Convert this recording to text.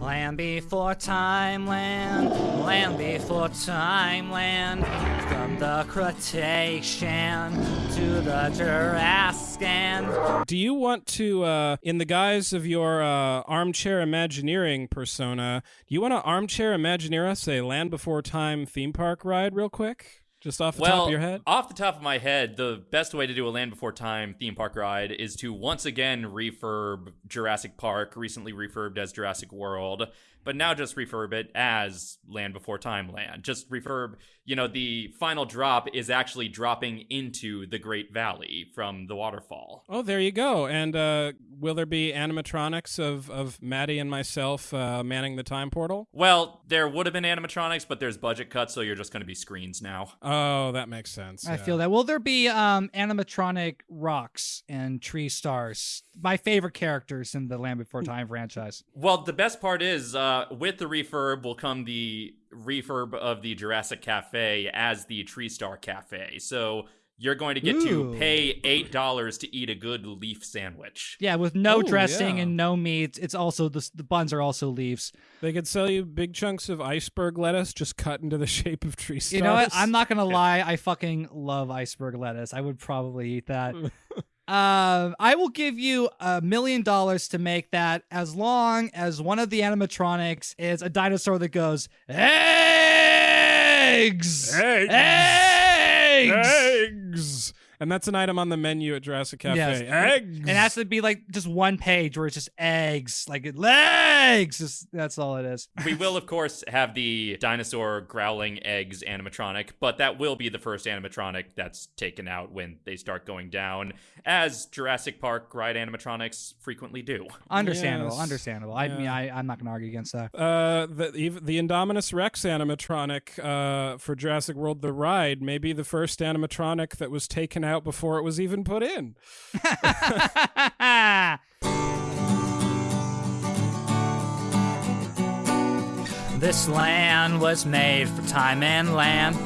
Land before time land, land before time land. From the Cretacean to the Jurassic. Do you want to, uh, in the guise of your uh, armchair Imagineering persona, do you want to armchair Imagineer us a Land Before Time theme park ride real quick? Just off the well, top of your head? Off the top of my head, the best way to do a Land Before Time theme park ride is to once again refurb Jurassic Park, recently refurbed as Jurassic World, but now just refurb it as Land Before Time Land. Just refurb, you know, the final drop is actually dropping into the Great Valley from the waterfall. Oh, there you go. And uh, will there be animatronics of, of Maddie and myself uh, manning the time portal? Well, there would have been animatronics, but there's budget cuts, so you're just going to be screens now. Oh, that makes sense. I yeah. feel that. Will there be um, animatronic rocks and tree stars? My favorite characters in the Land Before Time franchise. Well, the best part is uh, with the refurb will come the refurb of the Jurassic Cafe as the Tree Star Cafe. So you're going to get Ooh. to pay eight dollars to eat a good leaf sandwich. Yeah, with no Oh, dressing yeah. and no meat. It's also the the buns are also leaves. They could sell you big chunks of iceberg lettuce just cut into the shape of tree stars. You know what? I'm not gonna lie. I fucking love iceberg lettuce. I would probably eat that. Um, I will give you a million dollars to make that as long as one of the animatronics is a dinosaur that goes eggs, Eggs. eggs, Eggs. And that's an item on the menu at Jurassic Cafe. Yes. Eggs. And it has to be like just one page where it's just eggs, like legs. Just- that's all it is. we will, of course, have the dinosaur growling eggs animatronic, but that will be the first animatronic that's taken out when they start going down, as Jurassic Park ride animatronics frequently do. Understandable, Yes. understandable. I mean, I, I'm not gonna argue against that. uh, the the Indominus Rex animatronic uh, for Jurassic World: The Ride may be the first animatronic that was taken out before it was even put in. This land was made for time and land.